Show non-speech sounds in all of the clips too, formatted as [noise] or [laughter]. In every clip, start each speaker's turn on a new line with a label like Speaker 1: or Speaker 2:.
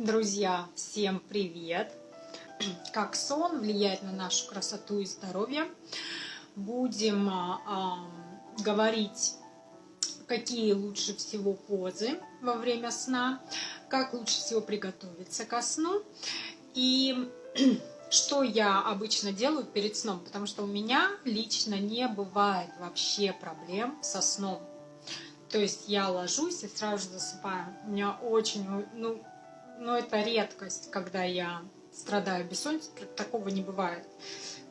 Speaker 1: Друзья, всем привет! [clears throat] Как сон влияет на нашу красоту и здоровье? Будем э, говорить, какие лучше всего позы во время сна, как лучше всего приготовиться ко сну и [clears throat] что я обычно делаю перед сном, потому что у меня лично не бывает вообще проблем со сном. То есть я ложусь и сразу засыпаю. У меня очень, ну, но это редкость, когда я страдаю бессонницей, такого не бывает.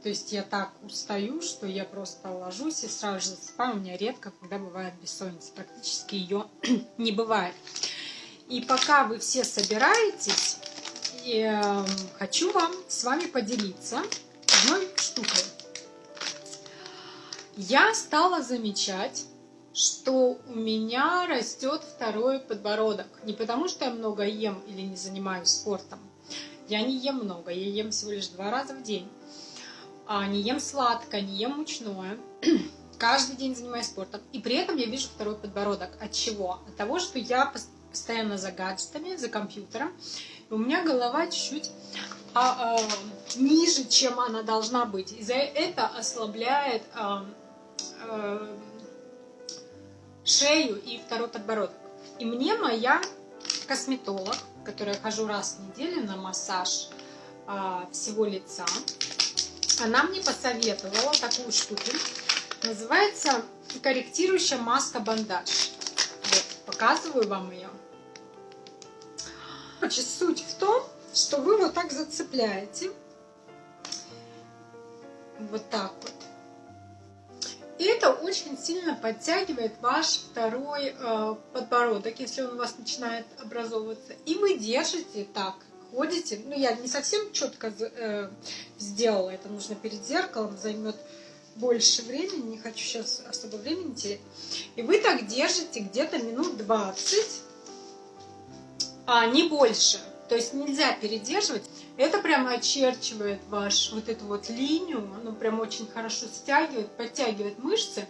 Speaker 1: То есть я так устаю, что я просто ложусь и сразу же засыпаю. У меня редко, когда бывает бессонница. Практически ее [clears throat] не бывает. И пока вы все собираетесь, эм, хочу вам с вами поделиться одной штукой. Я стала замечать, что у меня растет второй подбородок. Не потому, что я много ем или не занимаюсь спортом. Я не ем много, я ем всего лишь два раза в день. А не ем сладкое, не ем мучное. [clears throat] Каждый день занимаюсь спортом. И при этом я вижу второй подбородок. От чего? От того, что я постоянно за гаджетами, за компьютером. И у меня голова чуть-чуть а, а, ниже, чем она должна быть. И за это ослабляет а, а, шею и второй подбородок. И мне моя косметолог, которая хожу раз в неделю на массаж а, всего лица, она мне посоветовала такую штуку. Называется корректирующая маска бандаж. Вот, показываю вам ее. Короче, суть в том, что вы вот так зацепляете. Вот так вот. Это очень сильно подтягивает ваш второй э, подбородок, если он у вас начинает образовываться. И вы держите так, ходите. Ну, я не совсем четко э, сделала, это нужно перед зеркалом, займет больше времени, не хочу сейчас особо времени терять. И вы так держите где-то минут 20, а не больше. То есть нельзя передерживать. Это прямо очерчивает ваш вот эту вот линию, оно прям очень хорошо стягивает, подтягивает мышцы.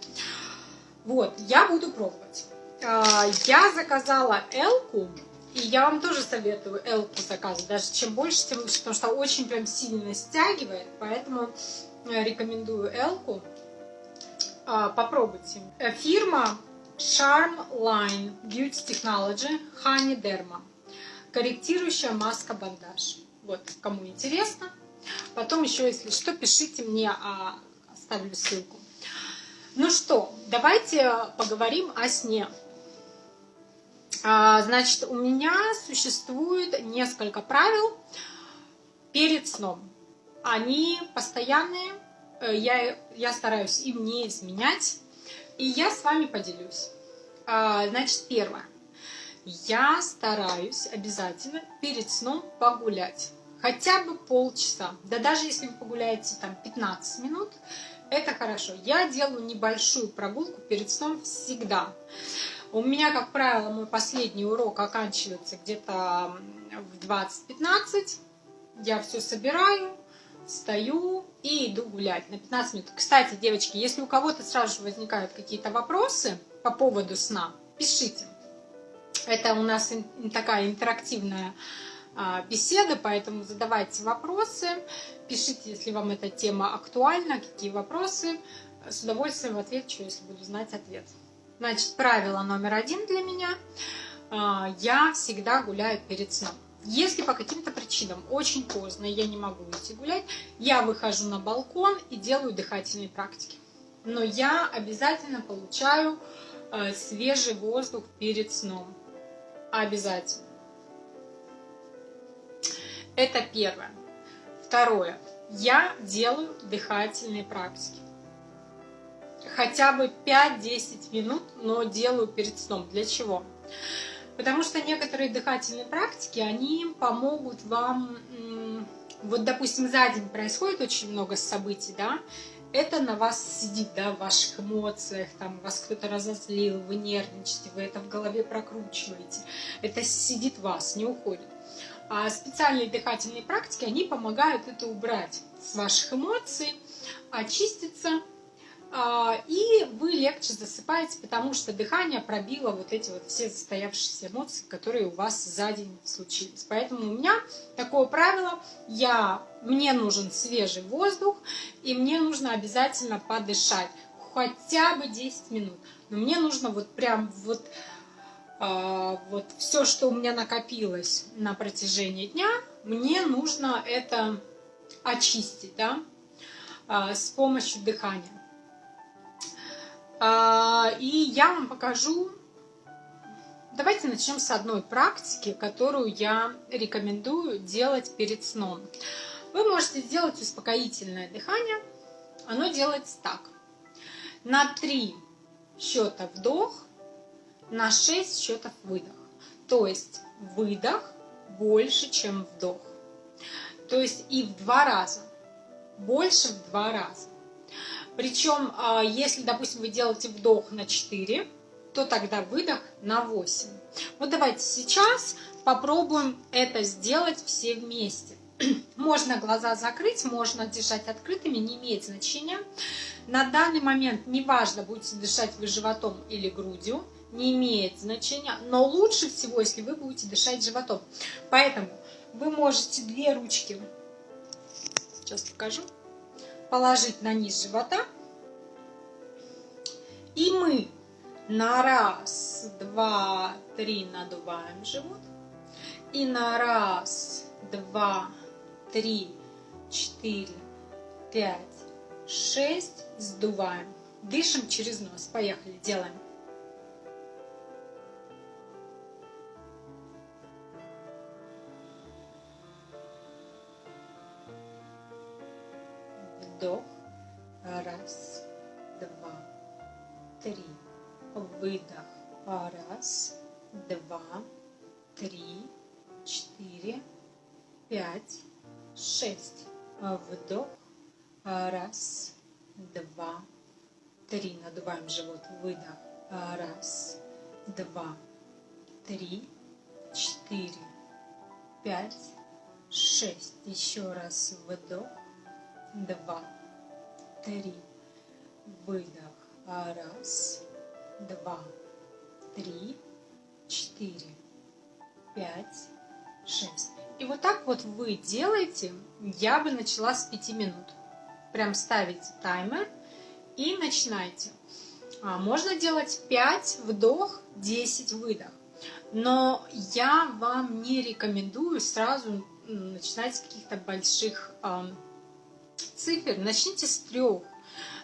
Speaker 1: Вот, я буду пробовать. А, я заказала Элку, и я вам тоже советую Элку заказывать, даже чем больше, тем лучше, потому что очень прям сильно стягивает, поэтому рекомендую Элку. А, попробуйте. Э, фирма Charm Line Beauty Technology Honey Derma корректирующая маска-бандаж. Вот, кому интересно. Потом еще, если что, пишите мне, а, оставлю ссылку. Ну что, давайте поговорим о сне. А, значит, у меня существует несколько правил перед сном. Они постоянные, э, я, я стараюсь им не изменять, и я с вами поделюсь. А, значит, первое я стараюсь обязательно перед сном погулять. Хотя бы полчаса. Да даже если вы погуляете там 15 минут, это хорошо. Я делаю небольшую прогулку перед сном всегда. У меня, как правило, мой последний урок оканчивается где-то в 20-15. Я все собираю, встаю и иду гулять на 15 минут. Кстати, девочки, если у кого-то сразу же возникают какие-то вопросы по поводу сна, пишите. Это у нас такая интерактивная а, беседа, поэтому задавайте вопросы, пишите, если вам эта тема актуальна, какие вопросы. С удовольствием отвечу, если буду знать ответ. Значит, правило номер один для меня. А, я всегда гуляю перед сном. Если по каким-то причинам очень поздно, я не могу идти гулять, я выхожу на балкон и делаю дыхательные практики. Но я обязательно получаю а, свежий воздух перед сном. Обязательно. Это первое. Второе. Я делаю дыхательные практики. Хотя бы 5-10 минут, но делаю перед сном. Для чего? Потому что некоторые дыхательные практики, они помогут вам... Вот, допустим, за день происходит очень много событий, да, это на вас сидит, да, в ваших эмоциях, там вас кто-то разозлил, вы нервничаете, вы это в голове прокручиваете. Это сидит вас, не уходит. А специальные дыхательные практики, они помогают это убрать с ваших эмоций, очиститься а, и вы легче засыпаете, потому что дыхание пробило вот эти вот все застоявшиеся эмоции, которые у вас за день случились. Поэтому у меня такое правило, я, мне нужен свежий воздух, и мне нужно обязательно подышать, хотя бы 10 минут. Но мне нужно вот прям вот, вот все, что у меня накопилось на протяжении дня, мне нужно это очистить, да, а, с помощью дыхания. А, и я вам покажу, давайте начнем с одной практики, которую я рекомендую делать перед сном. Вы можете сделать успокоительное дыхание. Оно делается так. На 3 счета вдох, на 6 счетов выдох. То есть выдох больше, чем вдох. То есть и в два раза. Больше в два раза. Причем, а, если, допустим, вы делаете вдох на 4, то тогда выдох на 8. Вот давайте сейчас попробуем это сделать все вместе. [clears throat] Можно глаза закрыть, можно держать открытыми, не имеет значения. На данный момент неважно, будете дышать вы животом или грудью, не имеет значения, но лучше всего, если вы будете дышать животом. Поэтому вы можете две ручки, сейчас покажу, положить на низ живота. И мы на раз, два, три надуваем живот. И на раз, два, три, четыре, пять, шесть сдуваем. Дышим через нос. Поехали, делаем. Вдох. Раз, два, три. Выдох. Раз, два, три, четыре, пять, шесть. Вдох. Раз, два, три. Надуваем живот. Выдох. Раз, два, три, четыре, пять, шесть. Еще раз вдох два, три. Выдох. Раз, два, три, четыре, пять, шесть. И вот так вот вы делаете, я бы начала с 5 минут. Прям ставите таймер и начинайте. А, можно делать 5 вдох, 10 выдох. Но я вам не рекомендую сразу начинать с каких-то больших цифр, начните с трех.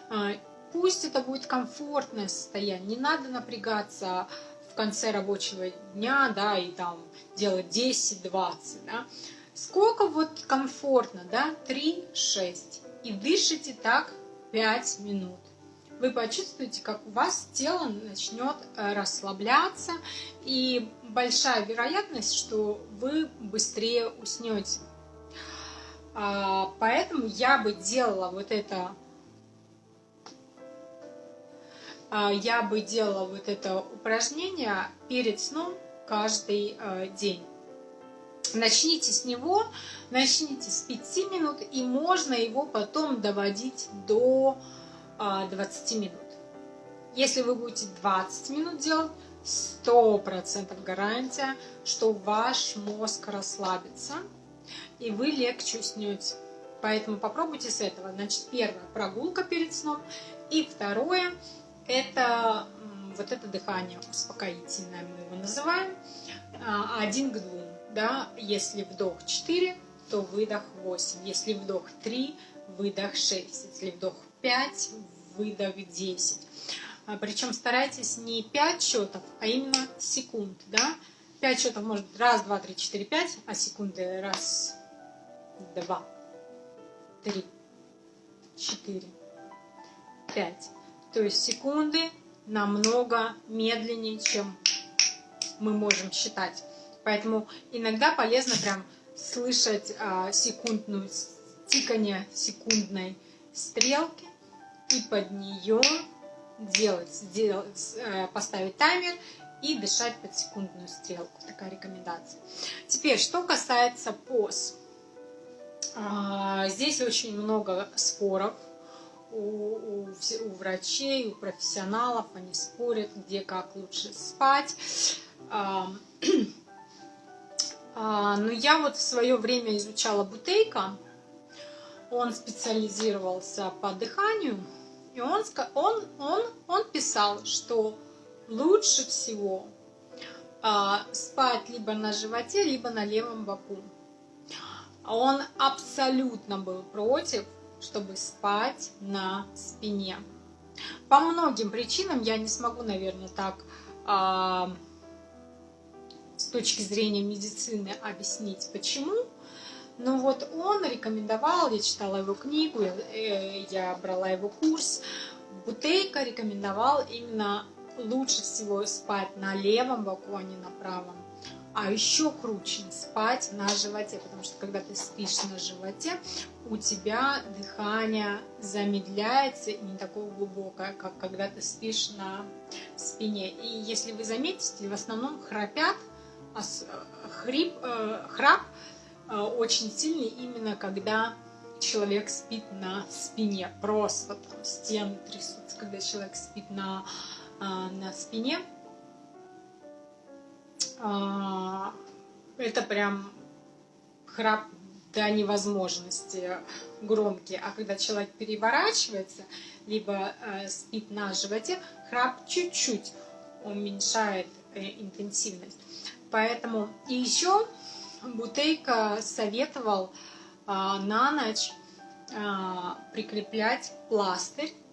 Speaker 1: А, пусть это будет комфортное состояние, не надо напрягаться в конце рабочего дня, да, и там делать 10-20, да. Сколько вот комфортно, да, 3-6. И дышите так 5 минут. Вы почувствуете, как у вас тело начнет э, расслабляться, и большая вероятность, что вы быстрее уснете. А, поэтому я бы делала вот это, а, я бы делала вот это упражнение перед сном каждый а, день. Начните с него, начните с 5 минут, и можно его потом доводить до 20 минут. Если вы будете 20 минут делать, 100% гарантия, что ваш мозг расслабится – и вы легче уснете. Поэтому попробуйте с этого. Значит, первое – прогулка перед сном. И второе – это вот это дыхание успокоительное, мы его называем, а, один к двум. Да? Если вдох 4, то выдох 8. Если вдох 3, выдох 6. Если вдох 5, выдох 10. А, Причем старайтесь не 5 счетов, а именно секунд. Да? 5 счетов может раз, два, три, четыре, пять, а секунды раз, два, три, четыре, пять. То есть секунды намного медленнее, чем мы можем считать. Поэтому иногда полезно прям слышать а, секундную тикание секундной стрелки и под нее делать, сделать, э, поставить таймер и дышать под секундную стрелку. Такая рекомендация. Теперь, что касается поз. А, здесь очень много споров у, у, у врачей, у профессионалов, они спорят, где как лучше спать. [clears throat] А, но я вот в свое время изучала Бутейка, он специализировался по дыханию, и он, он, он, он писал, что лучше всего а, спать либо на животе, либо на левом боку. Он абсолютно был против, чтобы спать на спине. По многим причинам я не смогу, наверное, так а, с точки зрения медицины объяснить, почему. Но вот он рекомендовал, я читала его книгу, я, э, брала его курс, Бутейка рекомендовал именно лучше всего спать на левом боку, а не на правом. А еще круче спать на животе, потому что когда ты спишь на животе, у тебя дыхание замедляется не такое глубокое, как когда ты спишь на спине. И если вы заметите, в основном храпят, а хрип, э, храп э, очень сильный именно когда человек спит на спине. Просто там стены трясутся, когда человек спит на, э, на спине. Э, это прям храп до невозможности громкий. А когда человек переворачивается, либо э, спит на животе, храп чуть-чуть уменьшает э, интенсивность. Поэтому и еще Бутейка советовал а, на ночь а, прикреплять пластырь, а,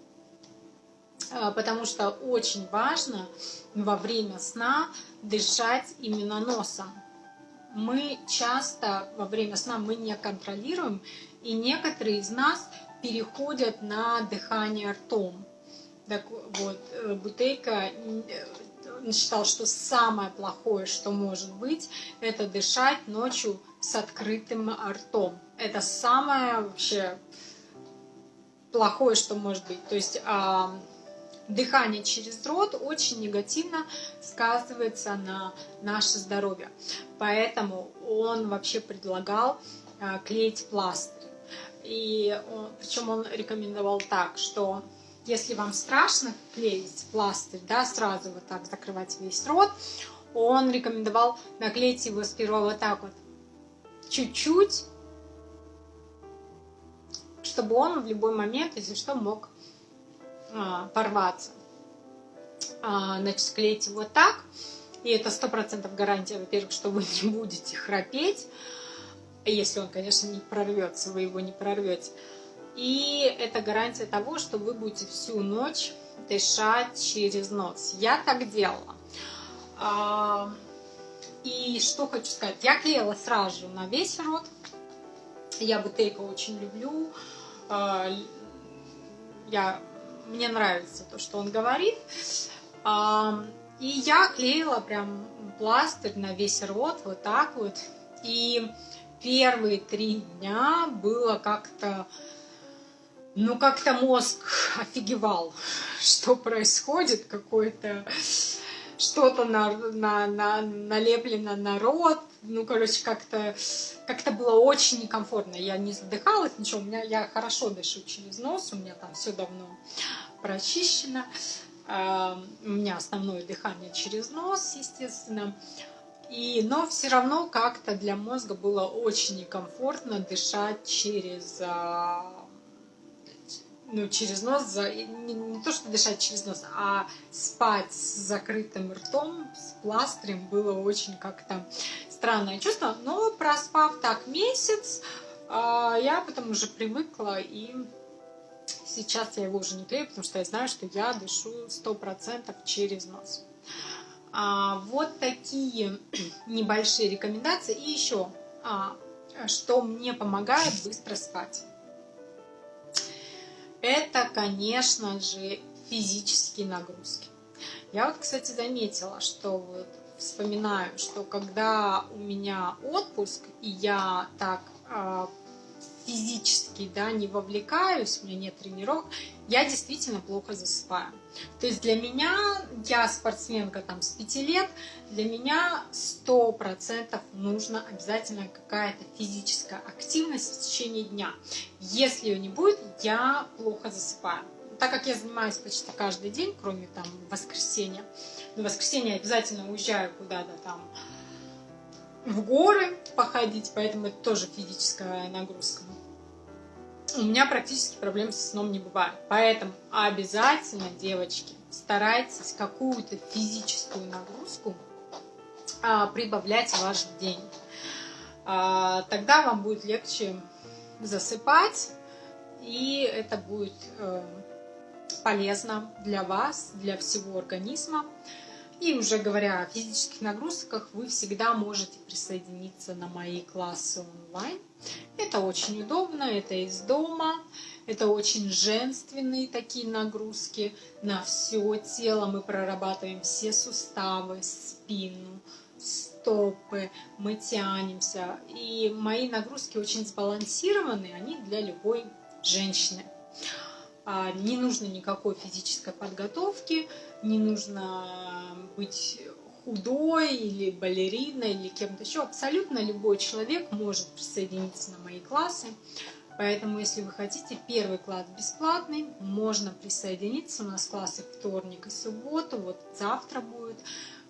Speaker 1: потому что очень важно во время сна дышать именно носом. Мы часто во время сна мы не контролируем, и некоторые из нас переходят на дыхание ртом. Так вот, э, Бутейка считал, что самое плохое, что может быть, это дышать ночью с открытым ртом. Это самое вообще плохое, что может быть. То есть э, дыхание через рот очень негативно сказывается на наше здоровье. Поэтому он вообще предлагал э, клеить пластырь. И причем он рекомендовал так, что если вам страшно клеить пластырь, да, сразу вот так закрывать весь рот, он рекомендовал наклеить его сперва вот так вот, чуть-чуть, чтобы он в любой момент, если что, мог порваться. А, значит, клеить его так, и это сто процентов гарантия, во-первых, что вы не будете храпеть, если он, конечно, не прорвется, вы его не прорвете. И это гарантия того, что вы будете всю ночь дышать через нос. Я так делала. А, и что хочу сказать. Я клеила сразу же на весь рот. Я бутейка очень люблю. А, я, мне нравится то, что он говорит. А, и я клеила прям пластырь на весь рот, вот так вот. И первые три дня было как-то ну, как-то мозг офигевал, [laughs] что происходит, какое-то что-то на, на, на, налеплено на рот. Ну, короче, как-то как, -то, было очень некомфортно. Я не задыхалась, ничего. У меня, я хорошо дышу через нос, у меня там все давно прочищено. Uh, у меня основное дыхание через нос, естественно. И, но все равно как-то для мозга было очень некомфортно дышать через uh, ну, через нос, не, не то что дышать через нос, а спать с закрытым ртом, с пластырем было очень как-то странное чувство. Но проспав так месяц, а, я потом уже привыкла и сейчас я его уже не клею, потому что я знаю, что я дышу 100% через нос. А, вот такие [clears throat] небольшие рекомендации. И еще, а, что мне помогает быстро спать это, конечно же, физические нагрузки. Я вот, кстати, заметила, что вот вспоминаю, что когда у меня отпуск, и я так э, физически да, не вовлекаюсь, у меня нет тренировок, я действительно плохо засыпаю. То есть для меня, я спортсменка там с 5 лет, для меня 100% нужно обязательно какая-то физическая активность в течение дня. Если ее не будет, я плохо засыпаю. Так как я занимаюсь почти каждый день, кроме там воскресенья, на воскресенье обязательно уезжаю куда-то там в горы походить, поэтому это тоже физическая нагрузка. У меня практически проблем со сном не бывает. Поэтому обязательно, девочки, старайтесь какую-то физическую нагрузку а, прибавлять в ваш день. А, тогда вам будет легче засыпать, и это будет э, полезно для вас, для всего организма. И уже говоря о физических нагрузках, вы всегда можете присоединиться на мои классы онлайн. Это очень удобно, это из дома, это очень женственные такие нагрузки на все тело. Мы прорабатываем все суставы, спину, стопы, мы тянемся. И мои нагрузки очень сбалансированы, они для любой женщины. А, не нужно никакой физической подготовки, не нужно быть худой или балериной или кем-то еще. Абсолютно любой человек может присоединиться на мои классы. Поэтому, если вы хотите, первый класс бесплатный, можно присоединиться. У нас классы вторник и субботу, вот завтра будет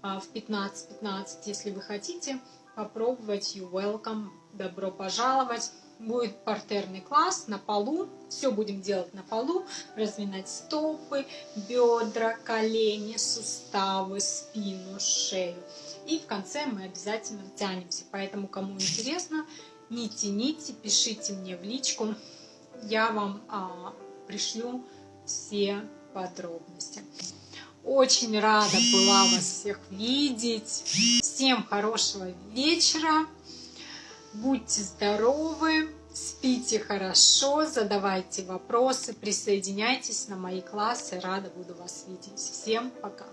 Speaker 1: а, в 15.15. .15. Если вы хотите попробовать, you welcome, добро пожаловать будет партерный класс на полу. Все будем делать на полу. Разминать стопы, бедра, колени, суставы, спину, шею. И в конце мы обязательно тянемся. Поэтому, кому интересно, не тяните, пишите мне в личку. Я вам а, пришлю все подробности. Очень рада была вас всех видеть. Всем хорошего вечера. Будьте здоровы, спите хорошо, задавайте вопросы, присоединяйтесь на мои классы. Рада буду вас видеть. Всем пока!